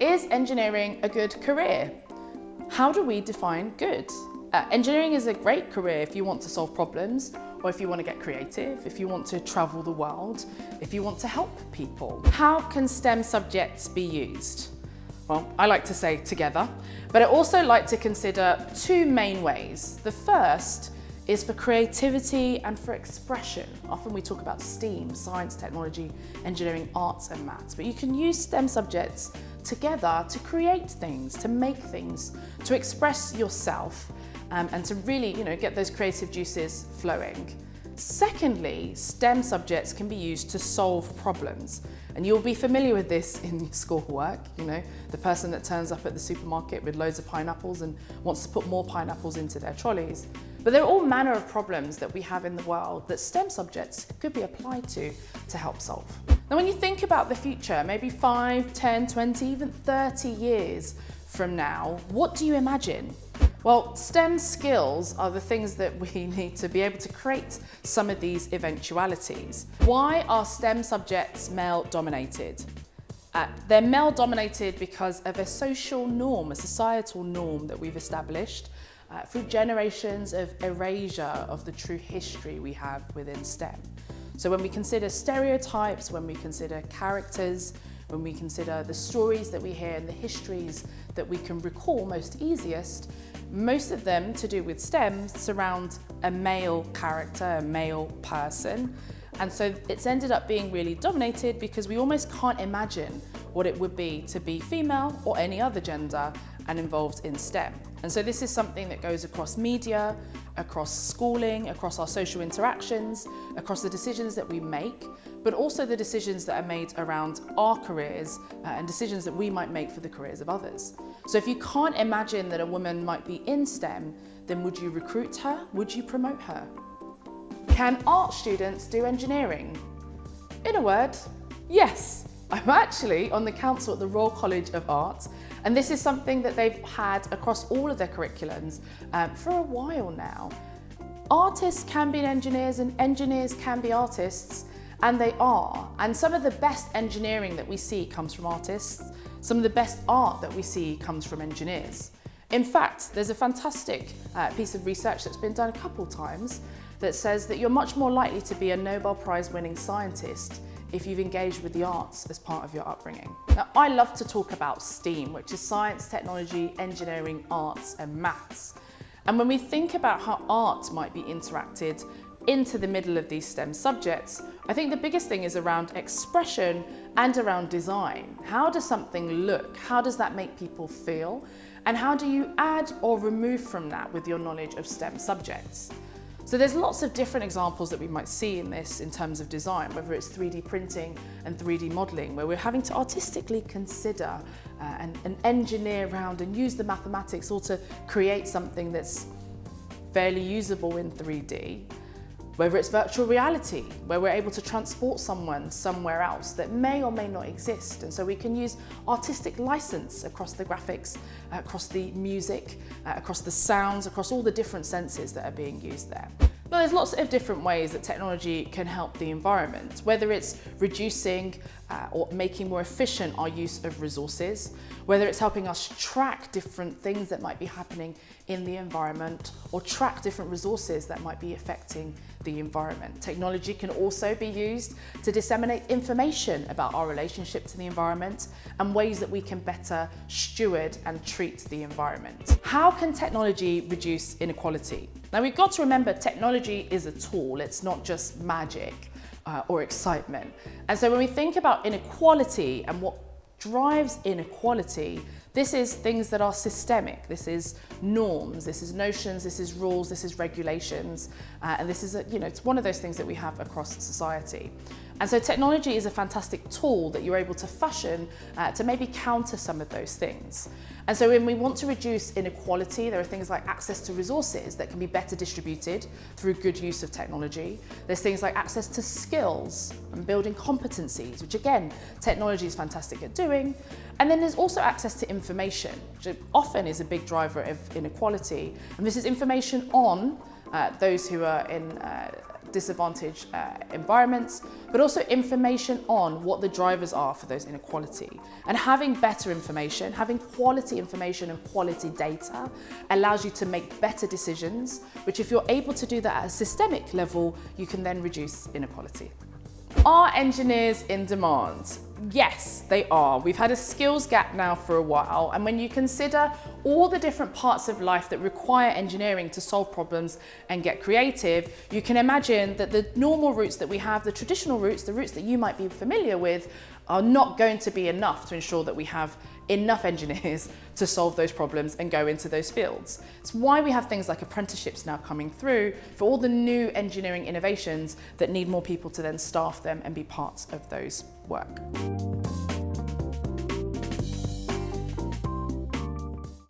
Is engineering a good career? How do we define good? Uh, engineering is a great career if you want to solve problems or if you want to get creative, if you want to travel the world, if you want to help people. How can STEM subjects be used? Well, I like to say together, but I also like to consider two main ways. The first is for creativity and for expression. Often we talk about STEAM, science, technology, engineering, arts and maths, but you can use STEM subjects together to create things, to make things, to express yourself um, and to really you know, get those creative juices flowing. Secondly, STEM subjects can be used to solve problems. And you'll be familiar with this in schoolwork, you know, the person that turns up at the supermarket with loads of pineapples and wants to put more pineapples into their trolleys. But there are all manner of problems that we have in the world that STEM subjects could be applied to to help solve. Now when you think about the future, maybe 5, 10, 20, even 30 years from now, what do you imagine? Well, STEM skills are the things that we need to be able to create some of these eventualities. Why are STEM subjects male dominated? Uh, they're male dominated because of a social norm, a societal norm that we've established uh, through generations of erasure of the true history we have within STEM. So when we consider stereotypes, when we consider characters, when we consider the stories that we hear and the histories that we can recall most easiest, most of them to do with STEM surround a male character, a male person. And so it's ended up being really dominated because we almost can't imagine what it would be to be female or any other gender and involved in STEM. And so this is something that goes across media, across schooling, across our social interactions, across the decisions that we make, but also the decisions that are made around our careers uh, and decisions that we might make for the careers of others. So if you can't imagine that a woman might be in STEM, then would you recruit her? Would you promote her? Can art students do engineering? In a word, yes. I'm actually on the council at the Royal College of Art and this is something that they've had across all of their curriculums um, for a while now. Artists can be engineers and engineers can be artists and they are. And some of the best engineering that we see comes from artists. Some of the best art that we see comes from engineers. In fact, there's a fantastic uh, piece of research that's been done a couple times that says that you're much more likely to be a Nobel Prize winning scientist if you've engaged with the arts as part of your upbringing. Now, I love to talk about STEAM, which is science, technology, engineering, arts and maths. And when we think about how art might be interacted into the middle of these STEM subjects, I think the biggest thing is around expression and around design. How does something look? How does that make people feel? And how do you add or remove from that with your knowledge of STEM subjects? So there's lots of different examples that we might see in this in terms of design, whether it's 3D printing and 3D modelling, where we're having to artistically consider uh, and, and engineer around and use the mathematics all to create something that's fairly usable in 3D whether it's virtual reality, where we're able to transport someone somewhere else that may or may not exist. And so we can use artistic license across the graphics, uh, across the music, uh, across the sounds, across all the different senses that are being used there. Well, there's lots of different ways that technology can help the environment, whether it's reducing uh, or making more efficient our use of resources, whether it's helping us track different things that might be happening in the environment or track different resources that might be affecting the environment. Technology can also be used to disseminate information about our relationship to the environment and ways that we can better steward and treat the environment. How can technology reduce inequality? Now we've got to remember technology is a tool, it's not just magic uh, or excitement. And so when we think about inequality and what drives inequality, this is things that are systemic. This is norms, this is notions, this is rules, this is regulations. Uh, and this is, a, you know, it's one of those things that we have across society. And so technology is a fantastic tool that you're able to fashion uh, to maybe counter some of those things. And so when we want to reduce inequality, there are things like access to resources that can be better distributed through good use of technology. There's things like access to skills and building competencies, which again, technology is fantastic at doing. And then there's also access to information, which often is a big driver of inequality. And this is information on uh, those who are in uh, disadvantaged uh, environments, but also information on what the drivers are for those inequality. And having better information, having quality information and quality data allows you to make better decisions, which if you're able to do that at a systemic level, you can then reduce inequality. Are engineers in demand? Yes, they are. We've had a skills gap now for a while, and when you consider all the different parts of life that require engineering to solve problems and get creative, you can imagine that the normal routes that we have, the traditional routes, the routes that you might be familiar with, are not going to be enough to ensure that we have enough engineers to solve those problems and go into those fields. It's why we have things like apprenticeships now coming through for all the new engineering innovations that need more people to then staff them and be parts of those work.